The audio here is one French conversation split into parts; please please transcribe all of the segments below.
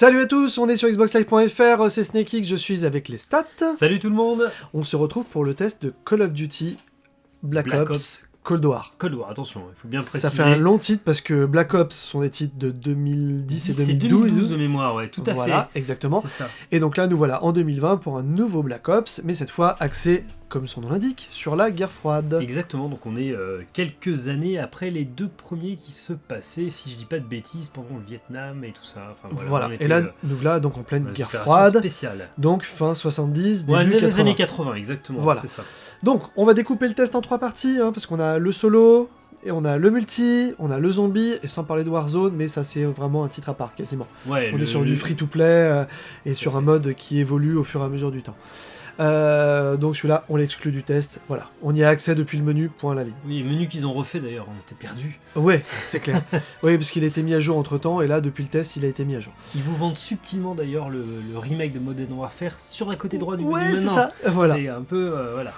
Salut à tous, on est sur xboxlive.fr, c'est SnakeX, je suis avec les stats. Salut tout le monde On se retrouve pour le test de Call of Duty Black, Black Ops, Ops. Cold War. Cold War, attention, il faut bien préciser. Ça fait un long titre parce que Black Ops sont des titres de 2010 et C'est 2012. 2012 de mémoire, ouais, tout à voilà, fait. exactement. Ça. Et donc là, nous voilà en 2020 pour un nouveau Black Ops, mais cette fois axé, comme son nom l'indique, sur la guerre froide. Exactement, donc on est euh, quelques années après les deux premiers qui se passaient, si je dis pas de bêtises, pendant le Vietnam et tout ça. Enfin, voilà, et là, euh, nous voilà donc en pleine guerre froide, spéciales. donc fin 70, Ouais, début les 80. années 80, exactement, Voilà. c'est ça. Donc, on va découper le test en trois parties, hein, parce qu'on a le solo, et on a le multi, on a le zombie, et sans parler de Warzone, mais ça c'est vraiment un titre à part, quasiment. Ouais, on le- est sur du free-to-play, euh, et sur un mode qui évolue au fur et à mesure du temps. Euh, donc celui-là, on l'exclut du test, voilà. On y a accès depuis le menu, point à la ligne. Oui, les menus qu'ils ont refait d'ailleurs, on était perdus. Ouais, c'est clair. oui, parce qu'il a été mis à jour entre-temps, et là, depuis le test, il a été mis à jour. Ils vous vendent subtilement d'ailleurs le, le remake de Modern Warfare sur la côté droit du Ouais, menu c'est maintenant. ça, voilà. C'est un peu, euh, voilà.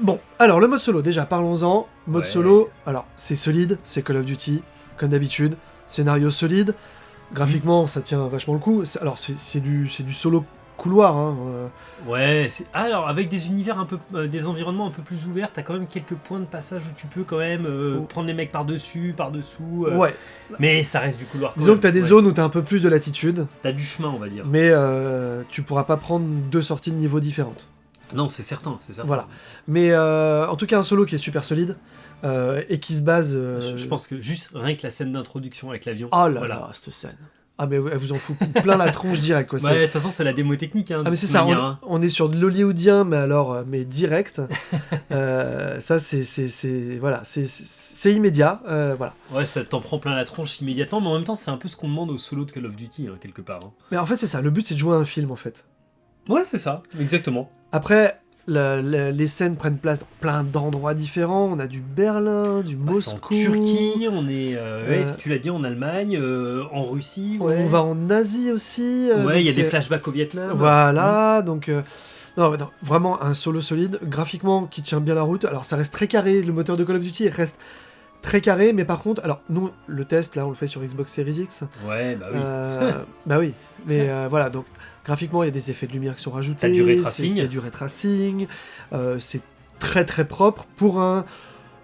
Bon, alors le mode solo, déjà parlons-en. Mode Ouais. solo, alors c'est solide, c'est Call of Duty, comme d'habitude. Scénario solide, graphiquement ça tient vachement le coup. C'est- Alors c'est c'est du, c'est du solo couloir, hein. euh, Ouais, c'est- ah, alors avec des univers un peu, euh, des environnements un peu plus ouverts, t'as quand même quelques points de passage où tu peux quand même euh, Oh. prendre les mecs par dessus, par dessous. euh, Ouais, Mais ça reste du couloir. disons que t'as des ouais. zones où t'as un peu plus de latitude, T'as du chemin, on va dire. mais tu pourras pas prendre deux sorties de niveau différentes. Non, c'est certain, c'est certain. Voilà. Mais euh, en tout cas un solo qui est super solide, et qui se base... Je, je pense que juste rien que la scène d'introduction avec l'avion. Oh là voilà. là, cette scène. Ah mais elle vous en fout plein la tronche direct quoi. Ouais, de toute façon, c'est la démo technique. Hein, Ah mais c'est ça, manière, on, hein. on est sur de l'hollywoodien, mais alors, euh, mais direct. Euh, ça, c'est, voilà, c'est immédiat, euh, voilà. Ouais, ça t'en prend plein la tronche immédiatement, mais en même temps, c'est un peu ce qu'on demande au solo de Call of Duty, hein, quelque part. hein. Mais en fait, c'est ça, le but, c'est de jouer à un film, en fait. Ouais, c'est ça, exactement. Après, la- la- les scènes prennent place dans plein d'endroits différents. On a du Berlin, du Bah, c'est en Moscou. Turquie, on est, euh, ouais, Euh, tu l'as dit, en Allemagne, euh, en Russie. Ouais, On va en Asie aussi. euh, Ouais, il y a donc des flashbacks au Vietnam. Voilà, donc... euh, non, vraiment un solo solide, graphiquement qui tient bien la route. Alors ça reste très carré, le moteur de Call of Duty reste très carré, mais par contre, alors nous, le test, là, on le fait sur Xbox Series X. Ouais, bah oui. Bah oui, mais voilà, donc graphiquement, il y a des effets de lumière qui sont rajoutés. Il y a du ray tracing. euh, c'est très très propre pour un.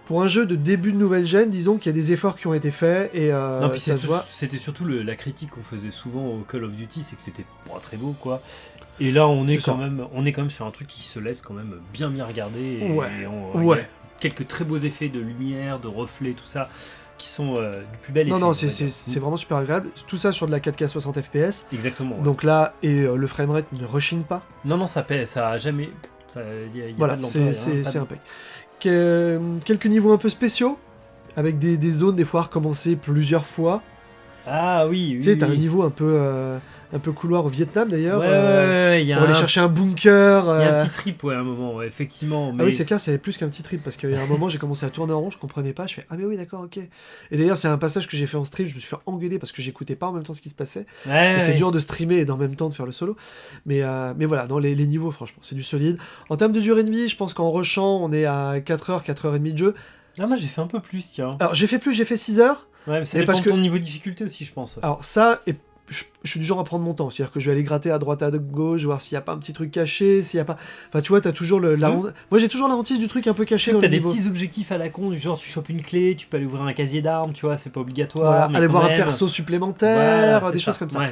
Pour un jeu de début de nouvelle gêne, disons qu'il y a des efforts qui ont été faits et euh, non, ça se voit. c'était surtout le- la critique qu'on faisait souvent au Call of Duty, c'est que c'était pas très beau, quoi. Et là, on est, quand ça. même, on est quand même sur un truc qui se laisse quand même bien bien regarder. Et Ouais, on- a ouais. quelques très beaux effets de lumière, de reflets, tout ça, qui sont euh, du plus bel effet. Non, on non, c'est vraiment super agréable. Tout ça sur de la 4K 60 FPS. Exactement. ouais. Donc là, et euh, le framerate ne rechigne pas. Non, non, ça paie, ça a jamais. ça- Il y a, il y a Voilà, c'est c'est- impec. Que- quelques niveaux un peu spéciaux, avec des, des zones des fois à recommencer plusieurs fois. Ah oui, oui. tu sais, t'as un niveau un peu, euh, un peu couloir au Vietnam Ouais, d'ailleurs. ouais, euh, ouais, a pour aller chercher un bunker. Il y a euh, un petit trip, ouais, à un moment, ouais, effectivement. Mais... Ah oui, c'est clair, c'est plus qu'un petit trip parce qu'il y a un moment, j'ai commencé à tourner en rond, je comprenais pas, je fais ah mais oui d'accord, ok. Et d'ailleurs, c'est un passage que j'ai fait en stream, je me suis fait engueuler parce que j'écoutais pas en même temps ce qui se passait. Ouais, c'est ouais. dur de streamer et en même temps de faire le solo. Mais, euh, mais voilà, dans les, les niveaux, franchement, c'est du solide. En termes de durée de vie, je pense qu'en rushant, on est à 4h, 4h30 de jeu. Ah, moi j'ai fait un peu plus, tiens. Alors j'ai fait plus, j'ai fait 6 heures. Ouais, mais ça mais dépend parce de ton que- niveau de difficulté aussi, je pense. Alors ça, et je, je suis du genre à prendre mon temps. C'est-à-dire que je vais aller gratter à droite, à gauche, voir s'il n'y a pas un petit truc caché, s'il y a pas... Enfin, tu vois, t'as toujours le... la Mhm. Moi, j'ai toujours la hantise du truc un peu caché Tu as le des niveau. petits objectifs à la con, du genre tu chopes une clé, tu peux aller ouvrir un casier d'armes, tu vois, c'est pas obligatoire. Voilà, mais aller voir un perso supplémentaire, Voilà, des choses comme ça. Ouais.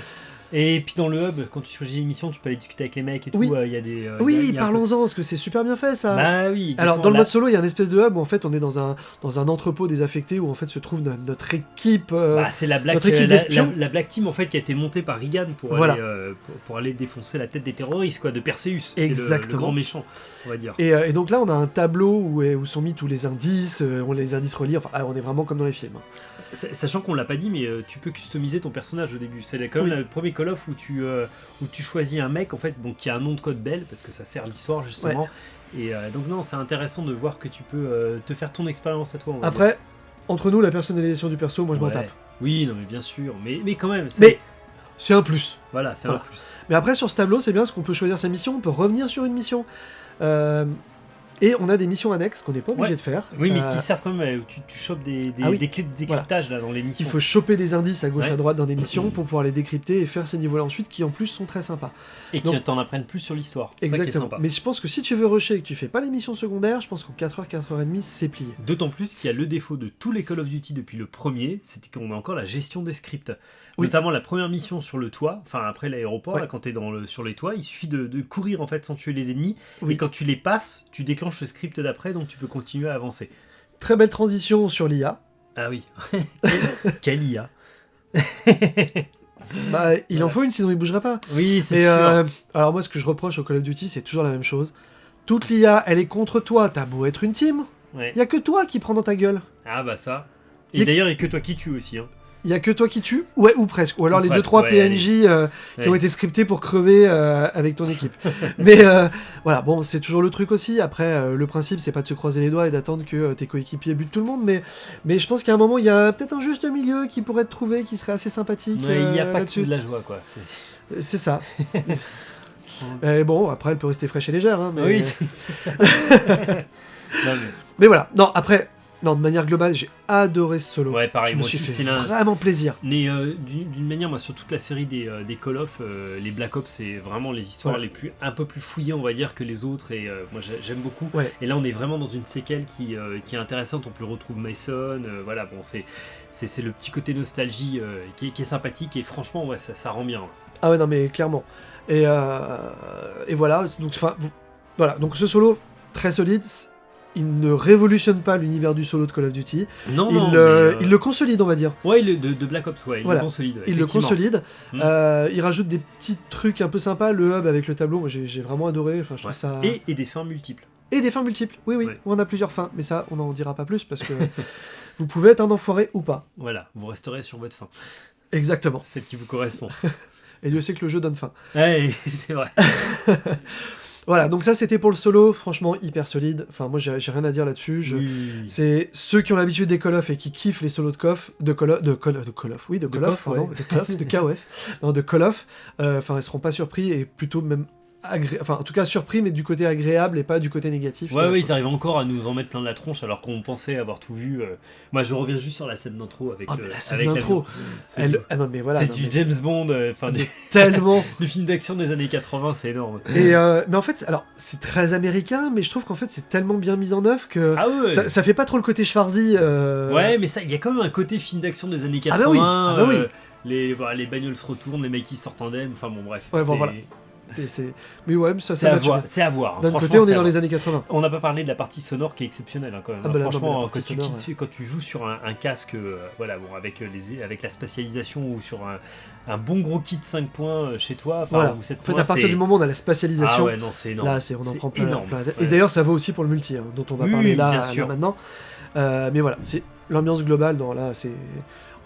Et puis dans le hub, quand tu choisis une mission, tu peux aller discuter avec les mecs et tout. Oui. euh, Il y a des. euh, Oui, un parlons-en, parce que c'est super bien fait, ça. Bah oui. Alors, exactement, dans le mode solo, il y a une espèce de hub où en fait on est dans un, dans un entrepôt désaffecté où en fait se trouve no- notre équipe. euh, Bah, c'est la Black, euh, la, la- la Black Team en fait qui a été montée par Reagan pour, Voilà. aller, euh, pour, pour aller défoncer la tête des terroristes quoi, de Perseus, est le- le, Exactement. grand méchant, on va dire. et, et donc là, on a un tableau où, où sont mis tous les indices, on les indices reliés, enfin, ah, on est vraiment comme dans les films. Sa- Sachant qu'on l'a pas dit, mais tu peux customiser ton personnage au début. C'est quand même Oui. le premier Call of où tu, euh, où tu choisis un mec en fait, bon, qui a un nom de code belle parce que ça sert l'histoire justement. Et euh, donc non, c'est intéressant de voir que tu peux euh, te faire ton expérience à toi. dire. Après, entre nous, la personnalisation du perso, moi je m'en tape. Oui, non mais bien sûr, mais, mais quand même. c'est- Mais c'est un plus. voilà, c'est Voilà. un plus. Mais après, sur ce tableau, c'est bien parce qu'on peut choisir sa mission, on peut revenir sur une mission. Euh, Et on a des missions annexes qu'on n'est pas obligé Ouais. de faire. Oui, mais Euh, qui servent quand même. euh, Tu, tu chopes des, des, Ah oui. des clés de décryptage là dans les missions. Il faut choper des indices à gauche Ouais. à droite dans des missions pour pouvoir les décrypter et faire ces niveaux-là ensuite, qui en plus sont très sympas. Et qui Donc- t'en apprennent plus sur l'histoire. Ça qui est Exactement. sympa. Mais je pense que si tu veux rusher et que tu fais pas les missions secondaires, je pense qu'en 4h, 4h30, c'est plié. D'autant plus qu'il y a le défaut de tous les Call of Duty depuis le premier, c'est qu'on a encore la gestion des scripts. Oui. Notamment la première mission sur le toit, enfin après l'aéroport, Ouais. quand tu es dans le, sur les toits, il suffit de, de courir en fait sans tuer les ennemis. Oui. Et quand tu les passes, tu déclenches le script d'après, donc tu peux continuer à avancer. Très belle transition sur l'IA. Ah oui. Quelle- IA Bah, il en faut une, sinon il bougerait pas. Oui, c'est sûr. euh, alors moi, ce que je reproche au Call of Duty, c'est toujours la même chose. Toute l'IA, elle est contre toi. T'as beau être une team, Ouais. il y a que toi qui prends dans ta gueule. Ah bah ça. Et d'ailleurs, il n'y a que toi qui tue aussi. Hein. Il y a que toi qui tue, ouais, ou presque. Ou alors Ou les deux presque, trois ouais, PNJ euh, qui Ouais. ont été scriptés pour crever euh, avec ton équipe. Mais euh, voilà, bon, c'est toujours le truc aussi. Après, le principe, c'est pas de se croiser les doigts et d'attendre que tes coéquipiers butent tout le monde. Mais, mais je pense qu'à un moment, il y a peut-être un juste milieu qui pourrait être trouvé, qui serait assez sympathique. Ouais, il n'y a pas que de la joie, quoi. C'est- ça. Et bon, après, elle peut rester fraîche et légère. hein, mais... Oui, c'est c'est ça. Non, mais- mais voilà. Non, après, non, de manière globale, j'ai adoré ce solo. Ouais, pareil, je me moi suis aussi, fait vraiment plaisir. Mais euh, d'une manière, moi, sur toute la série des, euh, des Call of, euh, les Black Ops, c'est vraiment les histoires Ouais. les plus un peu plus fouillées, on va dire, que les autres. Et moi, j'ai- j'aime beaucoup. Ouais. Et là, on est vraiment dans une séquelle qui, qui est intéressante. On peut retrouver Mason. voilà, bon, c'est le petit côté nostalgie qui, est, qui est sympathique. Et franchement, ouais, ça, ça rend bien. Ah ouais, non, mais clairement. Et, et voilà, donc, enfin, voilà, donc ce solo, très solide, il ne révolutionne pas l'univers du solo de Call of Duty, Non, il, non, mais, euh, il le consolide, on va dire. Ouais, il- de, de Black Ops, ouais, il Voilà. le consolide. Il le consolide, Mm. Euh, il rajoute des petits trucs un peu sympas, le hub avec le tableau, moi j'ai vraiment adoré, enfin je Ouais. ça... Et, et des fins multiples. Et des fins multiples, oui oui, Ouais. on a plusieurs fins, mais ça on n'en dira pas plus parce que vous pouvez être un enfoiré ou pas. Voilà, vous resterez sur votre fin. Exactement. Celle qui vous correspond. Et Dieu sait que le jeu donne faim. ouais, c'est vrai. Voilà, donc ça c'était pour le solo, franchement hyper solide, enfin moi j'ai rien à dire là-dessus, je... Oui. C'est ceux qui ont l'habitude des Call of et qui kiffent les solos de de Call of, de Call, de Call of, oui, de Call of, KOF, pardon, ouais. de KOF, de KOF, non, de Call of, euh, enfin, ils seront pas surpris et plutôt même agré... enfin, en tout cas surpris, mais du côté agréable et pas du côté négatif. Ouais, chose. ils arrivent encore à nous en mettre plein de la tronche alors qu'on pensait avoir tout vu. euh. Moi, je reviens juste sur la scène d'intro avec, Ah, euh, mais la scène d'intro, Elle- du, ah non, mais voilà. c'est du mais James Bond, euh, enfin du, Tellement. du film d'action des années 80, c'est énorme. Et euh, mais en fait, alors c'est très américain, mais je trouve qu'en fait c'est tellement bien mis en œuvre que Ah ouais, ça, ça fait pas trop le côté Schwarzy. euh, ouais, mais ça, il y a quand même un côté film d'action des années 80. Ah bah oui, ah bah oui. euh, les, bah, les bagnoles se retournent, les mecs qui sortent indemnes, enfin bon, bref. Ouais, bon, voilà. Mais ouais, ça, C'est à voir. bien. C'est à voir. hein. D'un côté, on est dans les années 80. On n'a pas parlé de la partie sonore qui est exceptionnelle hein, quand même. Ah bah là, mais la Franchement, partie quand, tu, sonore, qui- quand tu joues sur un, un casque, euh, voilà, bon, avec, euh, les, avec la spatialisation ou sur un, un bon gros kit 5 points euh, chez toi, Voilà. ou 7 En fait, points, à partir du moment où on a la Ah spatialisation, ouais, non, c'est énorme. Là, on en prend plein, énorme. plein la tête. Ouais. Et d'ailleurs, ça vaut aussi pour le multi, hein, dont on va Oui, parler là, maintenant. Euh, mais voilà, c'est l'ambiance globale. Dans, là, c'est,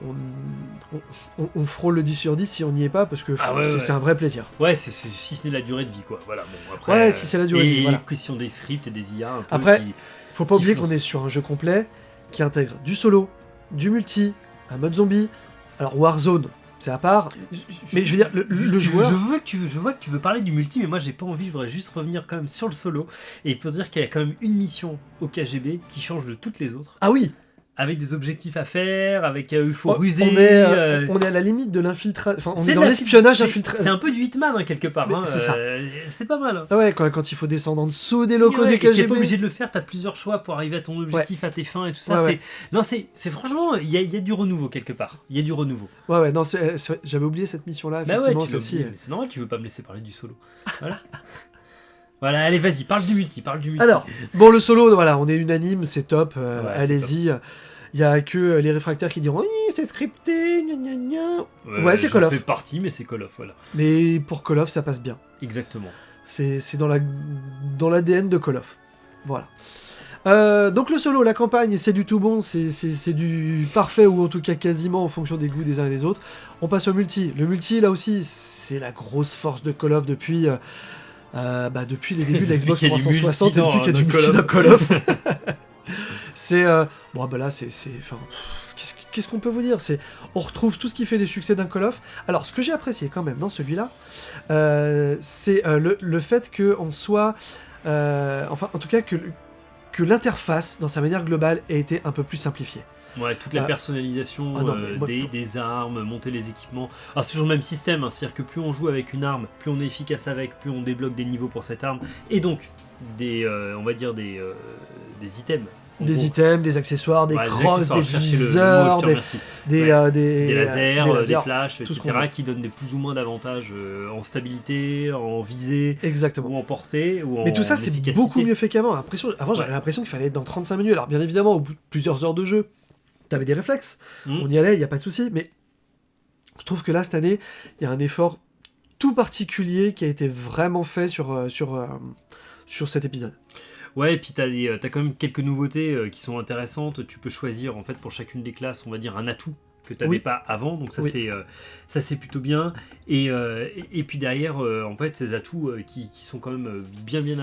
on, on- on- on frôle le 10 sur 10 si on n'y est pas, parce que Ah ouais, c'est, ouais. un vrai plaisir. Ouais, c'est, c'est- si c'est la durée de vie, quoi. Voilà, bon, après, Ouais, euh, si c'est la durée de vie, voilà. question des scripts et des IA un peu Après, qui- Faut pas Qui oublier qu'on est sur un jeu complet qui intègre du solo, du multi, un mode zombie. Alors Warzone, c'est à part. Mais je veux dire, le, le Je- joueur. Je, veux que tu, veux- je vois que tu veux parler du multi, mais moi j'ai pas envie, je voudrais juste revenir quand même sur le solo. Et il faut dire qu'il y a quand même une mission au KGB qui change de toutes les autres, Ah oui, avec des objectifs à faire, avec euh, il faut on, ruser. on est, euh, euh, on est à la limite de l'infiltration. On est dans l'espionnage infiltré. C'est un peu du Hitman hein, quelque part. Hein, c'est ça. euh, c'est pas mal. hein. Ah ouais, quand, quand il faut descendre en dessous des locaux Ouais, du et t'es KGB. pas obligé de le faire, t'as plusieurs choix pour arriver à ton objectif, à tes fins et tout ça. Ouais. Non, c'est, franchement, il y a, il y a du renouveau quelque part. Il y a du renouveau. Ouais, ouais, non, j'avais oublié cette mission-là, Bah c'est normal, tu veux pas me laisser parler du solo. Voilà. voilà, allez, vas-y, parle du multi, parle du multi. Alors, bon, le solo, voilà, on est unanime, c'est top, euh, Ouais, allez-y. Il y a que euh, les réfractaires qui diront oui, c'est scripté, gna gna gna. ouais, c'est Call of. fais partie, mais c'est Call of, voilà. Mais pour Call of, ça passe bien. Exactement. C'est dans la dans l'ADN de Call of. Voilà. Euh, donc le solo, la campagne, c'est du tout bon, c'est du parfait ou en tout cas quasiment en fonction des goûts des uns et des autres. On passe au multi. Le multi, là aussi, c'est la grosse force de Call of depuis, euh, bah, depuis les débuts de la Xbox qu'il y a du 360 multi et depuis qu'il y a du multi Call dans of. Call of. c'est euh, bon, bah là, c'est enfin, qu'est-ce qu'on peut vous dire? C'est on retrouve tout ce qui fait les succès d'un Call of. Alors, ce que j'ai apprécié quand même dans celui-là, euh, c'est euh, le, le fait qu'on soit enfin en tout cas que, que l'interface dans sa manière globale ait été un peu plus simplifiée. Ouais, toute la Ah. personnalisation Ah non, mais moi, des, des armes, monter les équipements. Alors c'est toujours le même système, hein, c'est-à-dire que plus on joue avec une arme, plus on est efficace avec, plus on débloque des niveaux pour cette arme, et donc des, on va dire des, des items. Des gros. items, des accessoires, des Ouais, crosses, des le- le mot, viseurs, des, remercie. des, Ouais. euh, des, des lasers, des flashs, tout ce etc., veut. qui donnent des plus ou moins d'avantages euh, en stabilité, en visée, Exactement. ou en portée, ou en Mais tout ça, c'est beaucoup mieux fait qu'avant. Avant, j'avais Ouais. l'impression qu'il fallait être dans 35 minutes. Alors, bien évidemment, au bout de plusieurs heures de jeu, t'avais des réflexes. Mm. On y allait, il n'y a pas de souci. Mais je trouve que là, cette année, il y a un effort tout particulier qui a été vraiment fait sur, euh, sur, euh, sur cet épisode. Ouais, et puis t'as euh, t'as quand même quelques nouveautés euh, qui sont intéressantes. Tu peux choisir en fait pour chacune des classes, on va dire un atout que t'avais Oui. pas avant, donc ça Oui. c'est euh, ça c'est plutôt bien. Et, euh, et, et puis derrière, euh, en fait, ces atouts qui, qui sont quand même bien bien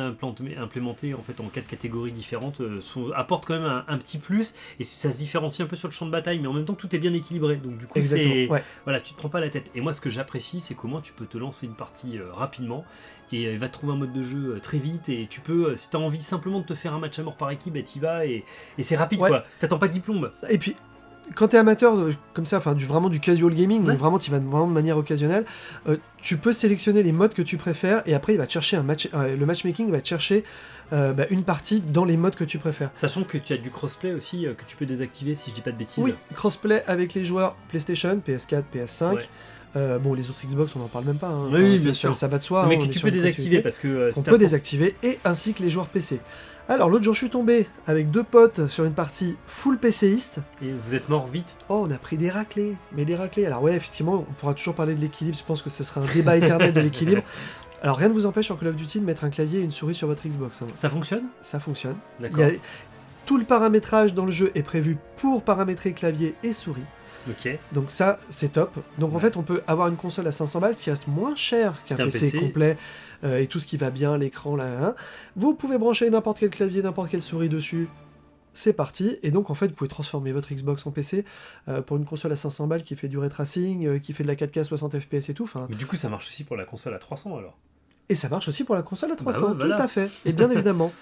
implémentés en fait en quatre catégories différentes, sont, apportent quand même un, un petit plus et ça se différencie un peu sur le champ de bataille, mais en même temps tout est bien équilibré. Donc du coup, c'est. Ouais. voilà, tu te prends pas la tête. Et moi, ce que j'apprécie, c'est comment tu peux te lancer une partie rapidement et va te trouver un mode de jeu très vite. Et tu peux, si tu as envie simplement de te faire un match à mort par équipe, bah, t'y vas et, et c'est rapide Ouais. quoi. T'attends pas de diplôme. Et puis, quand t'es amateur euh, comme ça, enfin, du, vraiment du casual gaming, Ouais. donc vraiment tu vas vraiment de manière occasionnelle, euh, tu peux sélectionner les modes que tu préfères et après il va te chercher un match, euh, le matchmaking va te chercher euh, bah, une partie dans les modes que tu préfères. Sachant que tu as du crossplay aussi que tu peux désactiver si je dis pas de bêtises. Oui, crossplay avec les joueurs PlayStation, PS4, PS5. Ouais. Euh, bon, les autres Xbox, on en parle même pas. hein. Oui, ça- bien sûr. ça va de soi. mais hein, que tu peux désactiver parce que euh, On peut désactiver et ainsi que les joueurs PC. Alors l'autre jour, je suis tombé avec deux potes sur une partie full PCiste. Et vous êtes mort vite. Oh, on a pris des raclés, mais des raclés. Alors ouais, effectivement, on pourra toujours parler de l'équilibre. Je pense que ce sera un débat éternel de l'équilibre. Alors rien ne vous empêche sur Call of Duty de mettre un clavier et une souris sur votre Xbox. hein. Ça fonctionne? Ça fonctionne. D'accord. Tout le paramétrage dans le jeu est prévu pour paramétrer clavier et souris. Ok. Donc ça, c'est top. Donc en fait, on peut avoir une console à 500 balles qui reste moins cher qu'un PC, PC. complet euh, et tout ce qui va bien, l'écran là. hein. Vous pouvez brancher n'importe quel clavier, n'importe quelle souris dessus. C'est parti. Et donc en fait, vous pouvez transformer votre Xbox en PC euh, pour une console à 500 balles qui fait du ray tracing, euh, qui fait de la 4K 60 FPS et tout. Mais du coup, ça marche aussi pour la console à 300 alors. et ça marche aussi pour la console à 300, Bah ouais, voilà. tout à fait. Et bien évidemment.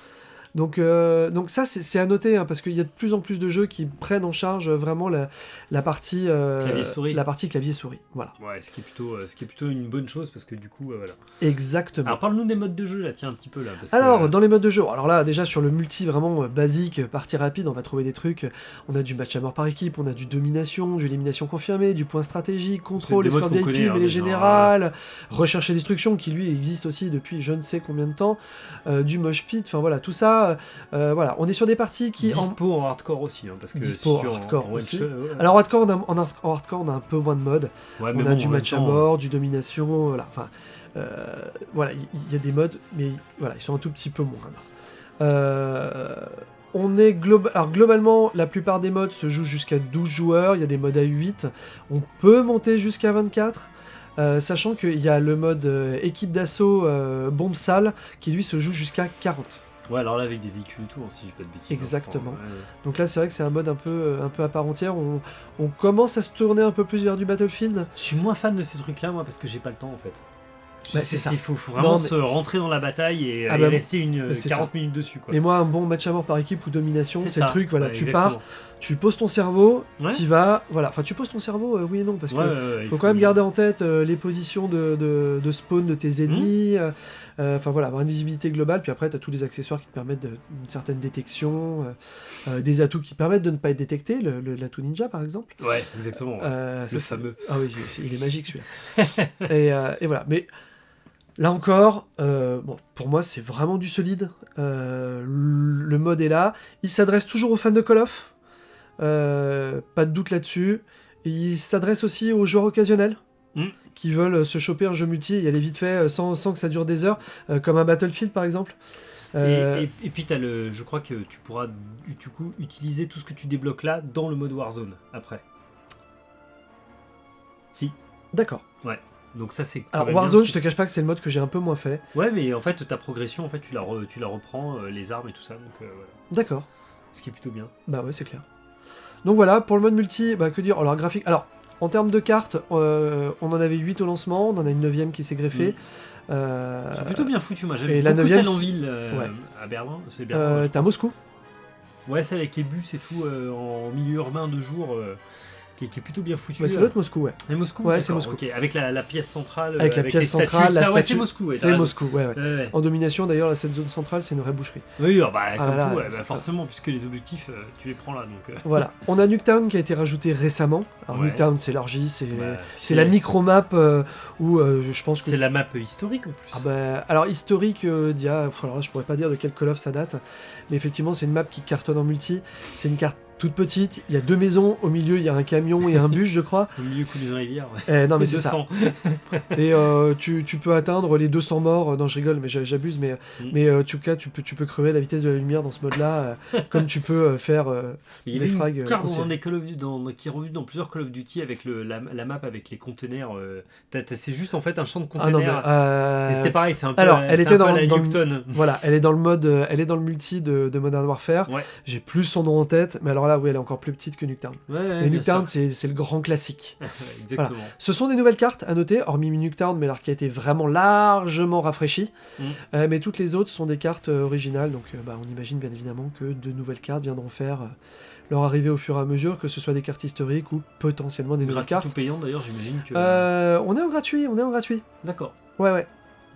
Donc, euh, donc ça, c'est à noter, hein, parce qu'il y a de plus en plus de jeux qui prennent en charge vraiment la, la partie euh, Clavier-souris. la partie clavier-souris. Voilà, Ouais, ce qui est plutôt, euh, ce qui est plutôt une bonne chose parce que du coup, euh, voilà. exactement. Alors parle-nous des modes de jeu là, tiens un petit peu là. Parce que, Alors, euh, dans les modes de jeu, alors là, déjà sur le multi vraiment euh, basique, euh, partie rapide, on va trouver des trucs. On a du match à mort par équipe, on a du domination, du élimination confirmée, du point stratégique, contrôle, escorte qu'on VIP, hein, mêlée déjà, générale, recherche et destruction, qui lui existe aussi depuis je ne sais combien de temps, euh, du mosh pit, enfin voilà, tout ça. Euh, voilà, on est sur des parties qui. Dispo en... hardcore aussi, hein, parce que Dispo si tu en hardcore aussi. ouais. Alors en hardcore, on a, en hard- en hardcore, on a un peu moins de modes. Ouais, on a bon, du match à mort, du domination, voilà. Enfin, euh, voilà, il y, a des modes, mais voilà, ils sont un tout petit peu moindres. Euh, on est globa- alors globalement, la plupart des modes se jouent jusqu'à 12 joueurs. Il y a des modes à 8. On peut monter jusqu'à 24. euh, sachant qu'il y a le mode euh, équipe d'assaut euh, bombe sale qui lui se joue jusqu'à 40. Ouais, alors là avec des véhicules et tout, hein, si j'ai pas de bêtises. hein, Exactement. je ouais. Donc là, c'est vrai que c'est un mode un peu, euh, un peu à part entière. On, on commence à se tourner un peu plus vers du Battlefield. Je suis moins fan de ces trucs-là, moi, parce que j'ai pas le temps en fait. Bah, c'est ça. Il faut, faut vraiment Non, mais- se rentrer dans la bataille et, Ah et bah, rester une, mais c'est 40 minutes dessus. Quoi. Mais moi, un bon match à mort par équipe ou domination, c'est le truc. Voilà, Ouais, tu exactement. pars, tu poses ton cerveau, Ouais. tu vas. Voilà, enfin, tu poses ton cerveau, euh, oui et non, parce Ouais, que ouais, ouais, faut quand même garder en tête euh, les positions de, de- de spawn de tes ennemis. euh, euh, Enfin voilà, avoir une visibilité globale. Puis après, tu as tous les accessoires qui te permettent de- une certaine détection, euh, euh, des atouts qui te permettent de ne pas être détecté, le- le- l'atout ninja par exemple. Ouais, exactement. Euh, le ça, fameux. Ah oui, il est magique celui-là. et, euh, et voilà. Mais là encore, euh, bon, pour moi, c'est vraiment du solide. Euh, le mode est là. Il s'adresse toujours aux fans de Call of. Euh, pas de doute là-dessus. Il s'adresse aussi aux joueurs occasionnels. Mm. Qui veulent se choper un jeu multi, y aller vite fait euh, sans, sans que ça dure des heures, euh, comme un Battlefield par exemple. Euh, Et, et- et puis t'as le, je crois que tu pourras du coup utiliser tout ce que tu débloques là dans le mode Warzone après. Si. D'accord. Donc ça c'est. Alors Warzone, je te cache pas que c'est le mode que j'ai un peu moins fait. Ouais, mais en fait ta progression, en fait tu la, re- tu la reprends euh, les armes et tout ça, donc euh, voilà. D'accord. Ce qui est plutôt bien. Bah ouais, c'est clair. Donc voilà, pour le mode multi, bah que dire? Alors graphique. Alors, en termes de cartes, euh, on en avait 8 au lancement, on en a une 9 qui s'est greffée. Mm. Euh, C'est plutôt bien foutu, moi j'aime la beaucoup neuvième, celle en ville euh, ouais. à Berlin. C'est Berlin. T'as Moscou. Ouais, c'est avec les bus et tout en milieu urbain de jour. Qui, est- qui est plutôt bien foutu. Ouais, ça euh. être Moscou, ouais. Et Moscou Ouais, c'est Moscou. ok. Avec la, la pièce centrale. Avec la pièce centrale, la statue. c'est Moscou. c'est. Moscou, ouais. En domination, d'ailleurs, cette zone centrale, c'est une vraie boucherie. Oui, ah bah, comme voilà, tout, bah, c'est- forcément, puisque les objectifs, euh, tu les prends là. Donc, euh, Voilà. On a Nuketown qui a été rajouté récemment. Alors. Nuketown, c'est l'argie, c'est c'est la micro-map où je pense que. C'est la map historique en plus. Ah bah, alors, historique d'il y a. alors là, je pourrais pas dire de quel Call of ça date. Mais effectivement, c'est une map qui cartonne en multi. C'est une carte toute petite. Il y a deux maisons. Au milieu, il y a un camion et un bus, je crois. Au milieu coup d'une rivière. ouais. Eh, non, mais c'est ça. 200. Et euh, tu, tu peux atteindre les 200 morts. Non, je rigole, mais j'a- j'abuse. Mais, Mm. mais euh, en tout cas, tu peux, tu peux crever à la vitesse de la lumière dans ce mode-là. euh, comme tu peux euh, faire. euh, Il Des une frags, euh, dans qui est revue dans plusieurs Call of Duty avec le, la, la map avec les containers. euh, c'est juste en fait un champ de Ah containers. euh, c'était pareil, c'est un peu, alors, elle était un peu dans- la dans le-. Voilà, elle est dans le mode, euh, elle est dans le multi de, de Modern Warfare. Ouais. J'ai plus son nom en tête, mais alors là, oui, elle est encore plus petite que Nuketown. Ouais, ouais, mais Nuketown, c'est le grand classique. Exactement. Ce sont des nouvelles cartes à noter, hormis Nuketown, mais alors qui a été vraiment largement rafraîchie. Mm. Euh, mais toutes les autres sont des cartes euh, originales, donc euh, bah, on imagine bien évidemment que de nouvelles cartes viendront faire leur arrivée au fur et à mesure, que ce soit des cartes historiques ou potentiellement des nouvelles Gratuit ou cartes. payant d'ailleurs, j'imagine que. On est en gratuit, on est en gratuit. D'accord. Ouais, ouais.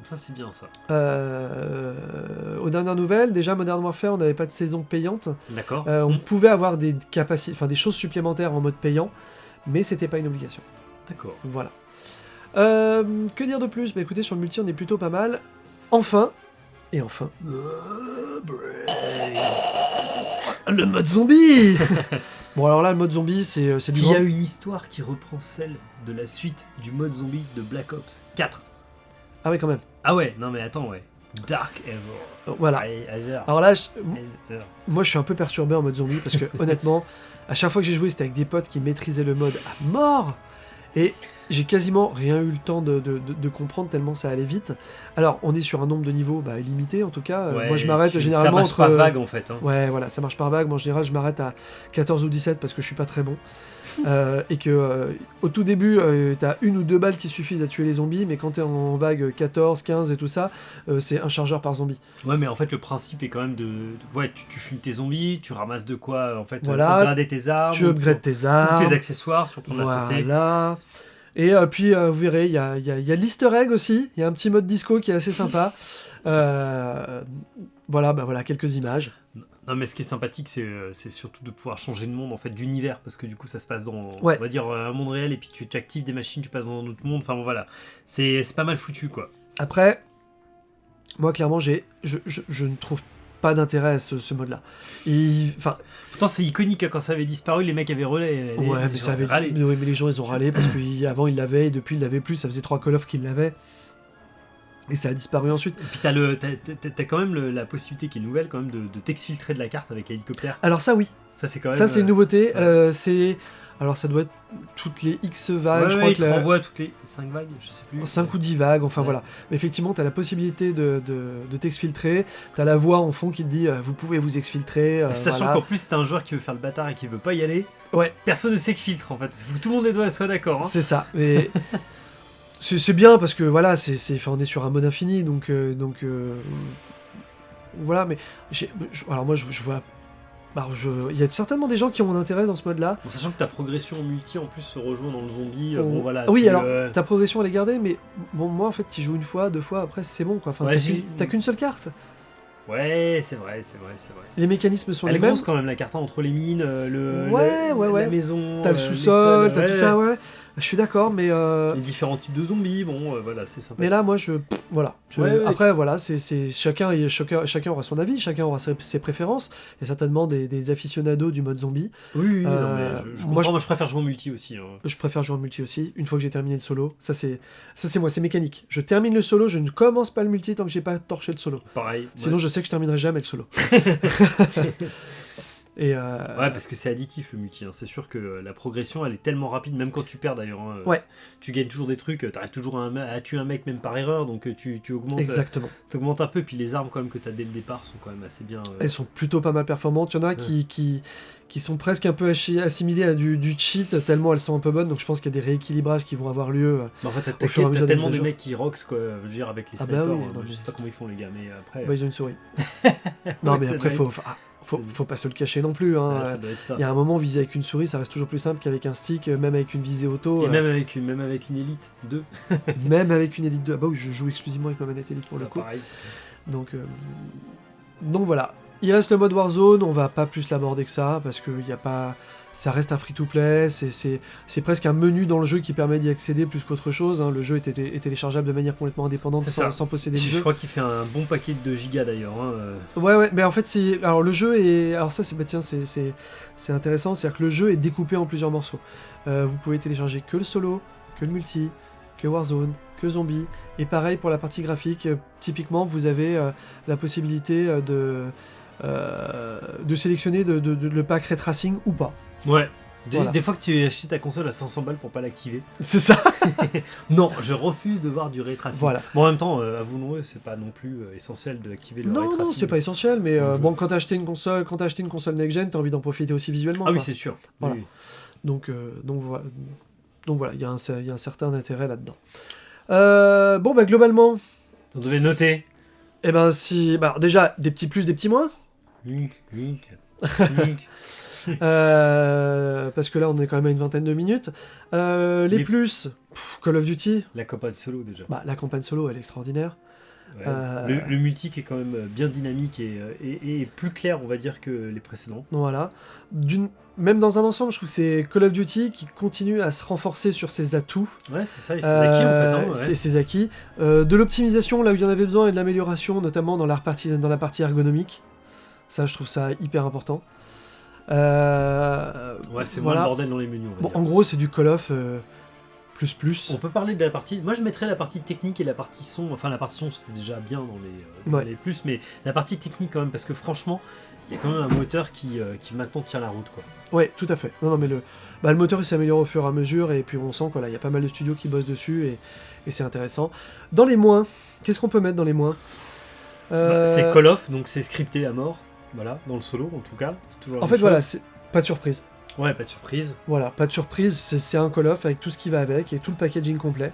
Ça c'est bien ça. Euh, aux dernières nouvelles, déjà Modern Warfare, on n'avait pas de saison payante. D'accord. Euh, on Hmm, pouvait avoir des capacités, enfin des choses supplémentaires en mode payant, mais c'était pas une obligation. D'accord. Voilà. Euh, que dire de plus? Bah écoutez, sur le multi, on est plutôt pas mal. Enfin, et enfin, le mode zombie. bon alors là, le mode zombie, c'est du Il y a une histoire qui reprend celle de la suite du mode zombie de Black Ops 4. Ah ouais, quand même. Ah ouais, non mais attends, ouais. Dark Ever. Euh, Voilà. Alors là, je- moi, je suis un peu perturbé en mode zombie parce que honnêtement, à chaque fois que j'ai joué, c'était avec des potes qui maîtrisaient le mode à mort. Et j'ai quasiment rien eu le temps de, de- de- de comprendre tellement ça allait vite. Alors, on est sur un nombre de niveaux bah, limité en tout cas. Euh, Ouais, moi, je m'arrête généralement Ça marche entre. pas vague en fait. hein. Ouais, voilà, ça marche par vague. Moi, en général, je m'arrête à 14 ou 17 parce que je suis pas très bon. Euh, et que euh, au tout début, euh, t'as une ou deux balles qui suffisent à tuer les zombies, mais quand t'es en vague 14, 15 et tout ça, euh, c'est un chargeur par zombie. Ouais, mais en fait, le principe est quand même de. de- ouais, tu, tu fumes tes zombies, tu ramasses de quoi en fait Voilà. tes armes. tu ou upgrades tes ou armes. tes accessoires, tu reprends la santé. Voilà. Et puis, vous verrez, il y a, y a- il y a l'easter egg aussi. Il y a un petit mode disco qui est assez sympa. Voilà, bah voilà, quelques images. Non, mais ce qui est sympathique, c'est euh, c'est surtout de pouvoir changer de monde, en fait, d'univers, parce que du coup, ça se passe dans, Ouais. on va dire, euh, un monde réel, et puis tu, tu actives des machines, tu passes dans un autre monde. Enfin, bon, voilà. C'est pas mal foutu, quoi. Après, moi, clairement, j'ai, je, je- je ne trouve pas d'intérêt à ce, ce mode-là. Enfin, Pourtant, c'est iconique, hein, quand ça avait disparu, les mecs avaient relais. les- ouais, les mais ça avait ouais, mais les gens, ils ont râlé parce qu'avant, ils l'avaient, et depuis, ils l'avaient plus. Ça faisait trois Call of qu'ils l'avaient. Et ça a disparu ensuite. Et puis, t'as le- t'as- t'as- t'as quand même le- la possibilité qui est nouvelle, quand même, de, de t'exfiltrer de la carte avec l'hélicoptère. Alors, ça, oui. Ça, c'est quand même. Ça, c'est une euh, nouveauté. ouais. Euh, c'est. Alors, ça doit être toutes les X vagues. ouais, je ouais, crois il que te la- renvoie toutes les 5 vagues, je sais plus. 5 ou 10 vagues, enfin Ouais. voilà. Mais effectivement, tu as la possibilité de, de, de t'exfiltrer. Tu as la voix en fond qui te dit euh, vous pouvez vous exfiltrer. euh, Sachant voilà. qu'en plus, t'as un joueur qui veut faire le bâtard et qui veut pas y aller. Ouais. Personne ne sait que filtre en fait. Tout le monde doit soit d'accord. hein. C'est ça. Mais c'est bien parce que voilà, c'est on est sur un mode infini. Donc, euh, donc euh, voilà. Mais alors moi, je, je vois. Il y a certainement des gens qui ont un intérêt dans ce mode-là. Bon, sachant que ta progression en multi en plus se rejoint dans le zombie. euh, Oh. Bon voilà. oui, tu, alors euh, ta progression elle est gardée, mais bon, moi en fait, tu joues une fois, deux fois, après c'est bon quoi. Enfin, Ouais, t'as qu'une- seule carte. Ouais, c'est vrai, c'est vrai, c'est vrai. Les mécanismes sont Elle les mêmes. grosse quand même la carte entre les mines, le, Ouais, le- ouais, ouais. la maison. T'as le sous-sol, t'as tout ça, ouais. Je suis d'accord, mais euh, Les différents types de zombies, bon, euh, voilà, c'est sympa. mais là, moi, je, pff, voilà. Je- Ouais, ouais. Après, voilà, c'est chacun, chacun, chacun aura son avis, chacun aura ses, ses préférences. Il y a certainement des, des aficionados du mode zombie. Oui, oui, non, Euh, mais je, je moi, je- moi, je préfère jouer en multi aussi. hein. Je préfère jouer en multi aussi. Une fois que j'ai terminé le solo, ça c'est, ça c'est moi, c'est mécanique. Je termine le solo, je ne commence pas le multi tant que j'ai pas torché le solo. Pareil. Sinon, je sais que je terminerai jamais le solo. Et euh, Ouais, parce que c'est additif le multi. hein. C'est sûr que euh, la progression, elle est tellement rapide, même quand tu perds d'ailleurs. hein. Ouais. Tu gagnes toujours des trucs, tu arrives toujours à, un- à tuer un mec même par erreur, donc euh, tu, tu augmentes, euh, exactement. t'augmentes un peu. Puis les armes quand même que tu as dès le départ sont quand même assez bien. euh, Elles sont plutôt pas mal performantes. Il y en a qui, qui, qui sont presque un peu assimilées à du, du cheat, tellement elles sont un peu bonnes. Donc je pense qu'il y a des rééquilibrages qui vont avoir lieu. euh, Mais en fait, t'as t'as tellement de mecs qui rocks, quoi. Je veux dire, avec les Ah bah snipers. oui, euh, non, je sais pas comment ils font, les gars, mais après. bah, ils ont une souris. non, mais après, faut, ah, faut, faut pas se le cacher non plus. hein. ouais. Il y a un moment, viser avec une souris, ça reste toujours plus simple qu'avec un stick, euh, même avec une visée auto. Et euh, même avec une, même avec une élite 2. même avec une Elite 2. Ah bah oui, je joue exclusivement avec ma manette Elite pour le coup. Pareil. Donc, euh, donc voilà. Il reste le mode Warzone, on va pas plus l'aborder que ça, parce que y a pas... ça reste un free-to-play, c'est- presque un menu dans le jeu qui permet d'y accéder plus qu'autre chose. hein. Le jeu est, est- est téléchargeable de manière complètement indépendante sans, posséder le Je, jeu. je crois qu'il fait un bon paquet de gigas d'ailleurs. hein, euh. Ouais, ouais, mais en fait. Alors, le jeu est. Alors, ça, c'est. Bah, tiens, c'est- intéressant. C'est-à-dire que le jeu est découpé en plusieurs morceaux. Euh, vous pouvez télécharger que le solo, que le multi, que Warzone, que Zombie. Et pareil pour la partie graphique. euh, typiquement, vous avez euh, la possibilité de. euh, de sélectionner de, de- de- le pack Ray Tracing ou pas. Ouais. Des, Voilà. des fois que tu achètes ta console à 500 balles pour pas l'activer. C'est ça Non, je refuse de voir du ray tracing. Voilà. Bon, en même temps, euh, avouons-le, c'est pas non plus euh, essentiel d'activer le ray Non, non, tracing. c'est pas essentiel, mais euh, bon, quand t'as acheté une console, quand t'as acheté une console next-gen, t'as envie d'en profiter aussi visuellement. Ah oui, c'est sûr. Voilà. Oui. Donc, euh, donc voilà, donc voilà, il y, a un- il y a un certain intérêt là-dedans. Bon, bah globalement, On devait noter. eh ben si, bah, déjà des petits plus, des petits moins, Wink, wink, wink. euh, parce que là on est quand même à une vingtaine de minutes. Euh, les Les- plus, pff, Call of Duty, La campagne solo déjà. bah, la campagne solo elle est extraordinaire. Ouais. Euh, Le, le multi qui est quand même bien dynamique et, et- et plus clair, on va dire, que les précédents. Voilà. Même dans un ensemble, je trouve que c'est Call of Duty qui continue à se renforcer sur ses atouts. Ouais, c'est ça, et c'est acquis en fait. Hein, ouais. ses acquis. Euh, de l'optimisation là où il y en avait besoin et de l'amélioration, notamment dans la, partie, dans la partie ergonomique. Ça, je trouve ça hyper important. Euh, Ouais, c'est voilà. moins le bordel dans les menus. On, va Bon, dire. en gros, c'est du Call of euh, plus plus. On peut parler de la partie. Moi, je mettrais la partie technique et la partie son. Enfin, la partie son, c'était déjà bien dans les, euh, dans Ouais. les plus, mais la partie technique quand même, parce que franchement, il y a quand même un moteur qui, euh, qui maintenant tient la route, quoi. Ouais, tout à fait. Non, non, mais le, bah, le moteur il s'améliore au fur et à mesure et puis on sent qu'il y a pas mal de studios qui bossent dessus et, et c'est intéressant. Dans les moins, qu'est-ce qu'on peut mettre dans les moins? Bah, c'est Call of, donc c'est scripté à mort. Voilà, dans le solo en tout cas. Toujours En fait, voilà, chose. pas de surprise. Ouais, pas de surprise. Voilà, pas de surprise, c'est un Call of avec tout ce qui va avec et tout le packaging complet.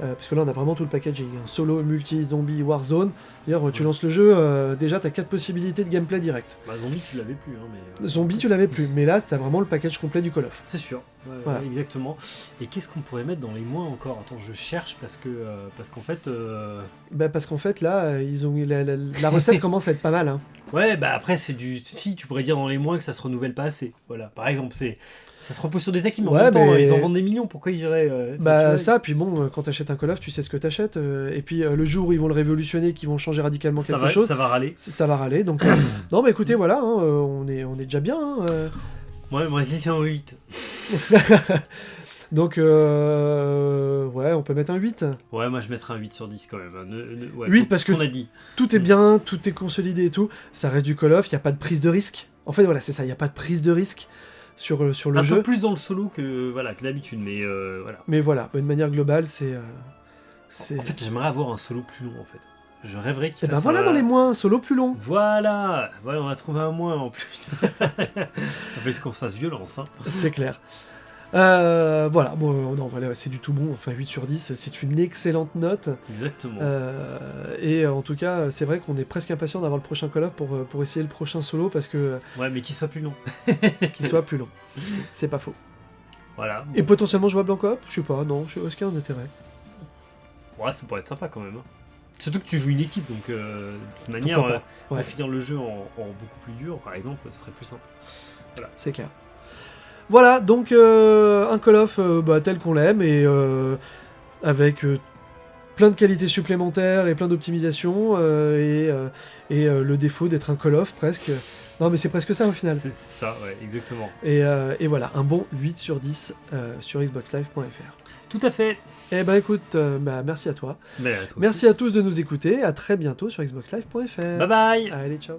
Euh, parce que là, on a vraiment tout le packaging. hein. Solo, multi, zombie, warzone. D'ailleurs, tu lances le jeu, euh, déjà, t'as quatre possibilités de gameplay direct. Bah, zombie, tu l'avais plus. Hein, mais, euh, Zombie, tu l'avais plus, mais là, t'as vraiment le package complet du Call of. C'est sûr, Ouais, Voilà. exactement. Et qu'est-ce qu'on pourrait mettre dans les moins encore? Attends, je cherche parce que euh, parce qu'en fait, euh, Bah, parce qu'en fait, là, euh, ils ont la, la- la recette commence à être pas mal. Hein. ouais, bah après c'est du, si tu pourrais dire dans les moins que ça se renouvelle pas assez. Voilà, par exemple, c'est, ça se repose sur des acquis, mais en Ouais, même temps, mais- ils en vendent des millions. Pourquoi ils iraient euh, Bah, ça, puis bon, quand t'achètes un Call of, tu sais ce que t'achètes. et puis, le jour où ils vont le révolutionner, qu'ils vont changer radicalement ça quelque va, chose, ça va râler. ça, va râler. Donc, non, bah écoutez, voilà, hein, on, est, on est déjà bien. hein, Ouais, moi je dis un 8. Donc, euh, ouais, on peut mettre un 8. Ouais, moi je mettrais un 8 sur 10 quand même. hein. Ne- ne- ouais, 8 pour parce ce qu'on que- a dit. Tout est Mm. bien, tout est consolidé et tout. Ça reste du Call of, il n'y a pas de prise de risque. En fait, voilà, c'est ça, il n'y a pas de prise de risque sur, euh, sur le un jeu. peu plus dans le solo que voilà que d'habitude, mais euh, voilà. Mais voilà, de manière globale, c'est. euh, c'est- En fait, j'aimerais avoir un solo plus long en fait. Je rêverais qu'il Eh ben fasse voilà un- dans les moins, solo plus long. Voilà, voilà, on a trouvé un moins en plus. en plus qu'on se fasse violence. Hein. C'est clair. Euh, voilà, bon, euh, non, voilà, c'est du tout bon. Enfin, 8 sur 10, c'est une excellente note. Exactement. Euh, et euh, en tout cas, c'est vrai qu'on est presque impatient d'avoir le prochain Call of pour, euh, pour essayer le prochain solo parce que euh, Ouais, mais qu'il soit plus long. qu'il soit plus long. C'est pas faux. Voilà. Et potentiellement jouable en coop? Je sais pas, non, je est-ce qu'il y a un intérêt? Ouais, ça pourrait être sympa quand même. hein. Surtout que tu joues une équipe, donc euh, de toute manière, euh, Ouais. finir le jeu en, en beaucoup plus dur, par exemple, ce serait plus simple. C'est clair. Voilà, donc euh, un Call of euh, bah, tel qu'on l'aime et avec plein de qualités supplémentaires et plein d'optimisation et, et le défaut d'être un Call of presque. Non mais c'est presque ça au final. C'est ça, ouais, exactement. Et, et voilà, un bon 8 sur 10 euh, sur xboxlive.fr. Tout à fait. Eh ben écoute, euh, bah, merci à toi. Mais à toi Merci à tous de nous écouter. À très bientôt sur xboxlive.fr. Bye bye Allez, ciao.